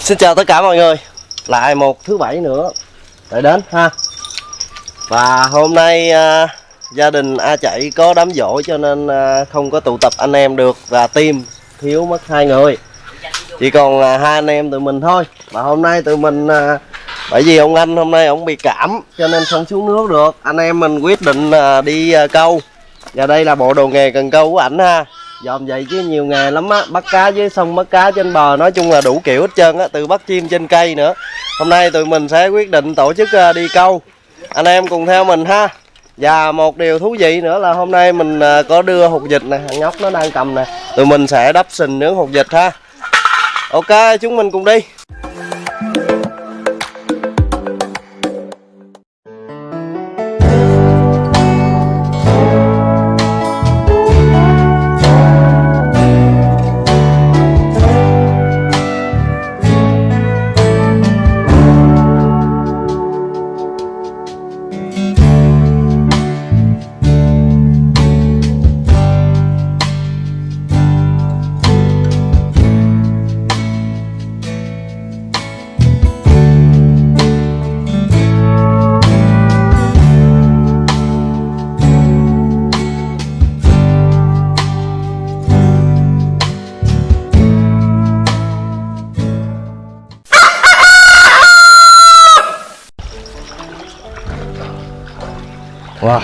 Xin chào tất cả mọi người. Lại một thứ bảy nữa. Lại đến ha. Và hôm nay à, gia đình A Chạy có đám dỗ cho nên à, không có tụ tập anh em được Và team thiếu mất hai người. Chỉ còn à, hai anh em tụi mình thôi. Và hôm nay tụi mình à, Bởi vì ông anh hôm nay ông bị cảm Cho nên không xuống nước được. Anh em mình quyết định à, đi à, câu. Và đây là bộ đồ nghề cần câu của ảnh ha dòm vậy chứ nhiều nghề lắm á, bắt cá với sông bắt cá trên bờ, nói chung là đủ kiểu hết trơn á, từ bắt chim trên cây nữa. Hôm nay tụi mình sẽ quyết định tổ chức ờ, đi câu. Anh em cùng theo mình ha. Và một điều thú vị nữa là hôm nay mình ờ, có đưa hột vịt này thằng nhóc nó đang cầm nè. Tụi mình sẽ đắp sình nướng hột vịt ha. Ok, chúng mình cùng đi. Wow.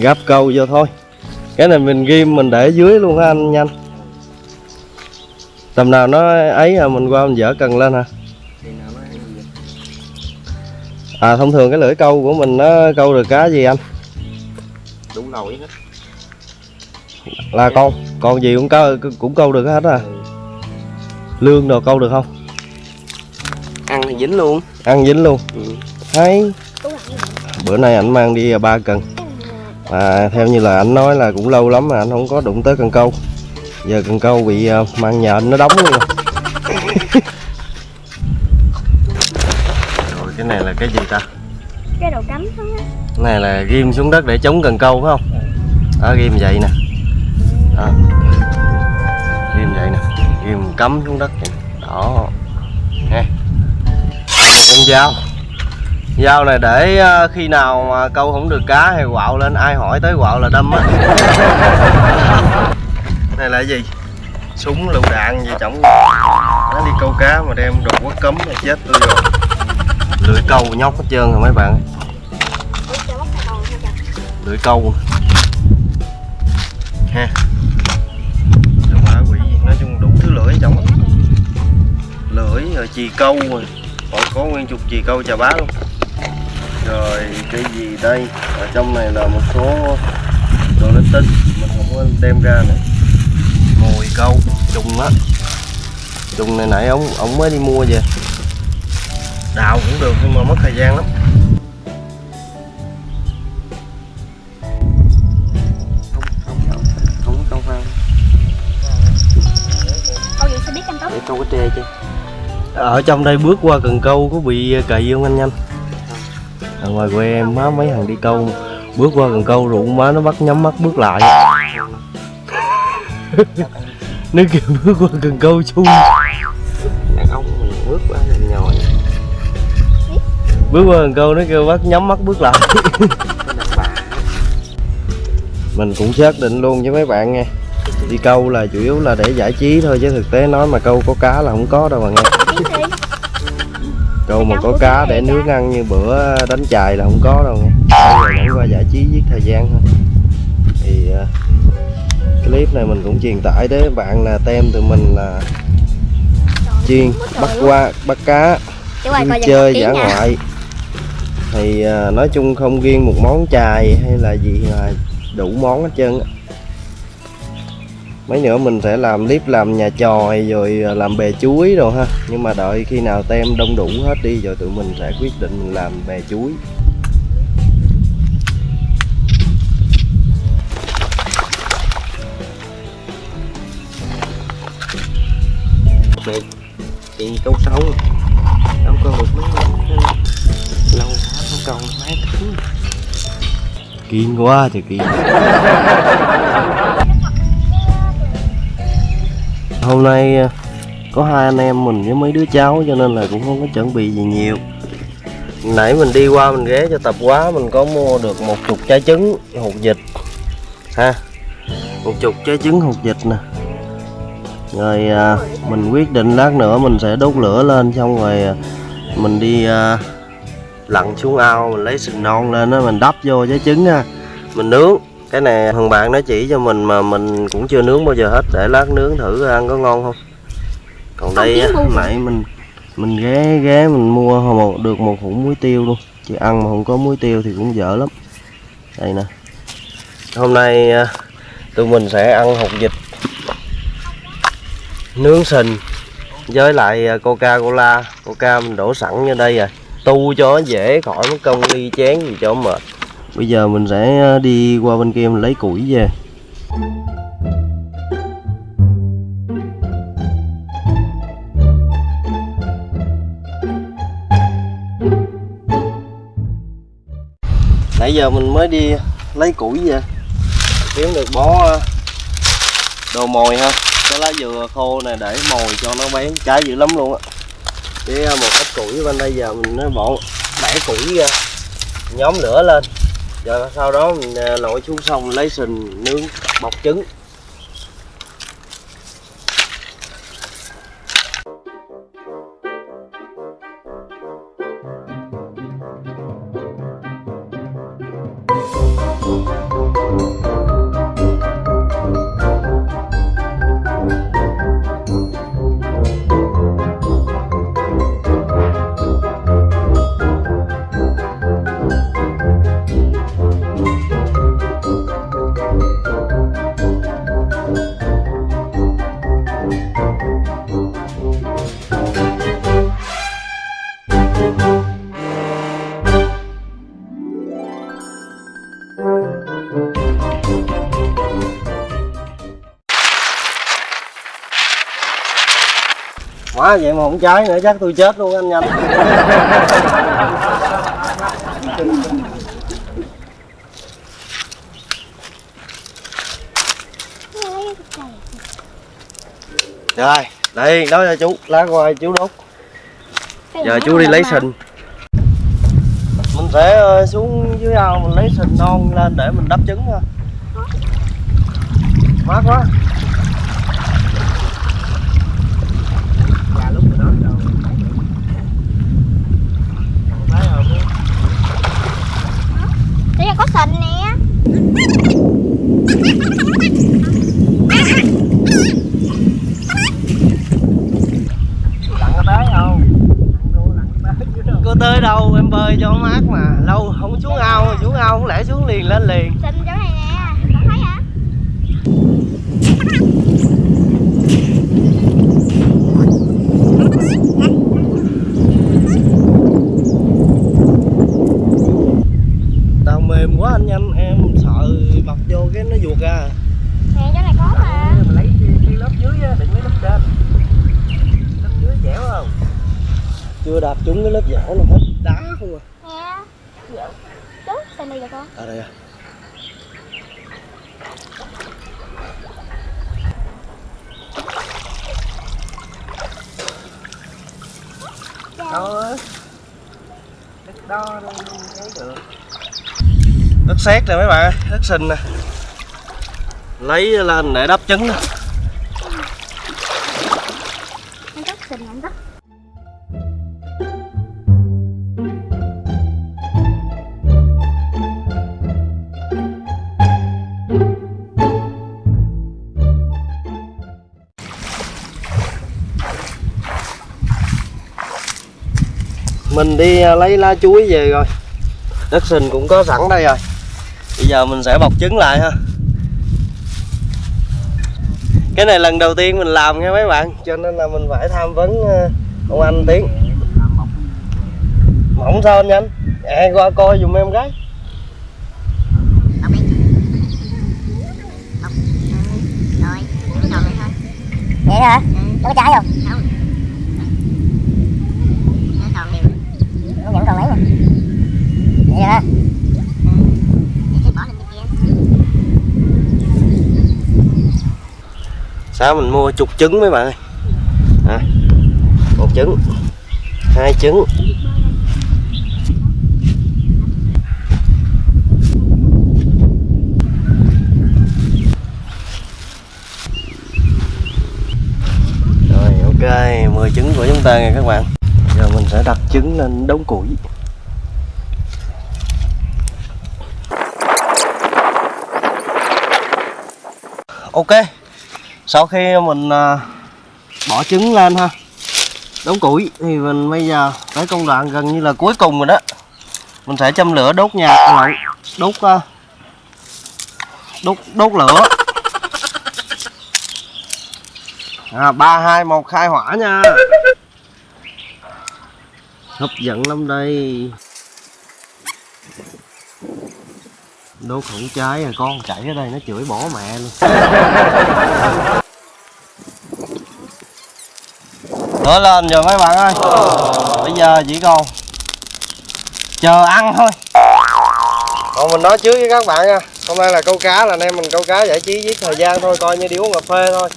Gắp câu vô thôi. Cái này mình ghim mình để dưới luôn ha anh nhanh. Tầm nào nó ấy à mình qua mình dở cần lên hả? À thông thường cái lưỡi câu của mình nó câu được cá gì anh? Đủ nổi hết là con con gì cũng câu cũng câu được hết à? Lương đồ câu được không ăn thì dính luôn. Ăn dính luôn. Ừ. hay bữa nay ảnh mang đi ba cần. À, theo như là anh nói là cũng lâu lắm mà anh không có đụng tới cần câu. Giờ cần câu bị à, mang nhện nó đóng luôn. Rồi. cái này là cái gì ta? Cái đồ cắm xuống á. Này là ghim xuống đất để chống cần câu phải không? Đó ghim vậy nè. Đó. Ghim vậy nè. Ghim cắm xuống đất vậy. đó. Ha À, một con dao dao này để ờ, khi nào mà câu không được cá hay quạo lên ai hỏi tới quạo là đâm á. Này là gì? Súng lựu đạn gì trọng nó đi câu cá mà đem đồ quất cấm là chết tôi rồi. Lưỡi câu nhóc hết trơn rồi mấy bạn. Lưỡi câu. Ha. Đồ quỷ gì nói chung đủ thứ lưỡi trong lưỡi rồi chì câu rồi còn có nguyên chục chì câu chà bá luôn. Rồi cái gì đây? Ở trong này là một số đồ linh tinh mình không có đem ra nữa. Mồi câu trùng á. Trùng này nãy ông ông mới đi mua về. Đào cũng được nhưng mà mất thời gian lắm. Không không không. Không câu phao Câu gì sẽ biết canh tóc để câu cái tre chứ ở trong đây bước qua cần câu có bị cày không anh nhanh? Ở ngoài quê em má mấy thằng đi câu bước qua cần câu rủ má nó bắt nhắm mắt bước lại. Nó kêu bước qua cần câu chui. Đàn ông mình bước qua là nhồi. Bước qua cần câu nó kêu bắt nhắm mắt bước lại. Mình cũng xác định luôn với mấy bạn nghe. Đi câu là chủ yếu là để giải trí thôi chứ thực tế nói mà câu có cá là không có đâu mà nghe Đi câu mà có cá để nướng ăn như bữa đánh chài là không có đâu. Nghe bây giờ qua giải trí giết thời gian thôi. Thì ờ, clip này mình cũng truyền tải đến bạn là tem tụi mình là chuyên bắt qua bắt cá coi chơi nha. ngoại. Thì à, nói chung không riêng một món chài hay là gì là đủ món hết trơn á mấy nữa mình sẽ làm clip làm nhà tròi rồi à, làm bè chuối rồi ha. Nhưng mà đợi khi nào tem đông đủ hết đi rồi tụi mình sẽ quyết định mình làm bè chuối. Được chị câu sâu đâu câu được mấy lâu quá không câu mấy tháng kiên quá thì kiên. hôm nay ờ, có hai anh em mình với mấy đứa cháu cho nên là cũng không có chuẩn bị gì nhiều. Nãy mình đi qua mình ghé cho tập quá mình có mua được một chục trái trứng hột vịt. Ha một chục trái trứng hột vịt nè. Rồi à, mình quyết định lát nữa mình sẽ đốt lửa lên xong rồi à, mình đi à, lặn xuống ao mình lấy sừng non lên đó mình đắp vô trái trứng ha. Mình nướng cái này thằng bạn nó chỉ cho mình mà mình cũng chưa nướng bao giờ hết để lát nướng thử ăn có ngon không. Còn đây á, nãy mình mình ghé ghé mình mua một được một hũ muối tiêu luôn. Chứ ăn mà không có muối tiêu thì cũng dở lắm. Đây nè. Hôm nay à, tụi mình sẽ ăn hột vịt. Nướng sình với lại à, coca cola coca mình đổ sẵn như đây rồi. Tu cho dễ khỏi mất công ly chén gì cho mệt bây giờ mình sẽ ờ, đi qua bên kia mình lấy củi về. Nãy giờ mình mới đi lấy củi về. Kiếm được bó ờ, đồ mồi ha. Cái lá dừa khô này để mồi cho nó bén. Trái dữ lắm luôn á. Với ờ, một ít củi bên đây giờ mình nó bỏ bẻ củi ra. Nhóm lửa lên rồi sau đó à, mình lội xuống sông lấy sình nướng bọc trứng. Quá, vậy mà không cháy nữa, chắc tôi chết luôn anh nhanh. Rồi, đây, đó cho chú, lá ngoài chú đốt. Giờ chú đi lấy sình. Mình sẽ ờ, xuống dưới ao mình lấy sình non lên để mình đắp trứng thôi. Mát quá Dạ lúc đó rồi. Còn thấy không? Đây là có sình nè Lặn tới không? Đâu. tới đâu em bơi cho mát mà lâu không xuống ao xuống ao không lẽ xuống liền lên liền Sình chỗ này nè Không thấy hả? tao mềm quá anh nhanh em sợ bọc vô cái nó vuột ra Nè chỗ này có mà Mình lấy cái, cái lớp dưới á, đừng lấy lớp trên. Lớp dưới dẻo không? Chưa đạp trúng cái lớp dẻo nào hết. Đá không à? Nè Chú, sình đây là con à đây à. Đó. Đất đó đâu thấy được. đất sét nè mấy bạn ơi đất sình nè. Lấy lên để đắp trứng nè mình đi à, lấy lá chuối về rồi. Đất sình cũng có sẵn đây rồi. Bây giờ mình sẽ bọc trứng lại ha. Cái này lần đầu tiên mình làm nha mấy bạn cho nên là mình phải tham vấn à, ông anh tiến. Mỏng sao anh nhanh? À, qua coi dùm em ừ, cái Vậy hả? Có trái không? Không Nó còn nhiều Nó vẫn còn lấy mà Vậy hả? Đó mình mua chục trứng mấy bạn ơi. À, một trứng hai trứng. Rồi ok 10 trứng của chúng ta nha các bạn. Giờ mình sẽ đặt trứng lên đống củi. Ok sau khi mình à, bỏ trứng lên ha đống củi thì mình bây giờ tới công đoạn gần như là cuối cùng rồi đó. Mình sẽ châm lửa đốt nhà à, lộn, đốt đốt đốt lửa. À, ba hai một khai hỏa nha. Hấp dẫn lắm đây đốt không cháy rồi con chạy ở đây nó chửi bỏ mẹ luôn. Lửa lên rồi mấy bạn ơi. Bây giờ chỉ còn chờ ăn thôi. Còn mình nói trước với các bạn nha. Hôm nay là câu cá là anh em mình câu cá giải trí với thời gian thôi coi như đi uống cà phê thôi.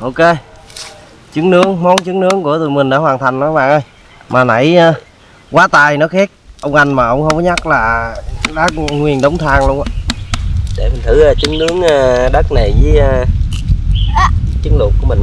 Ok. Trứng nướng món trứng nướng của tụi mình đã hoàn thành đó các bạn ơi. Mà nãy ờ, quá tài nó khét ông anh mà ông không có nhắc là đá nguyên đống than luôn á. Để mình thử ờ, trứng nướng ờ, đất này với ờ, trứng luộc của mình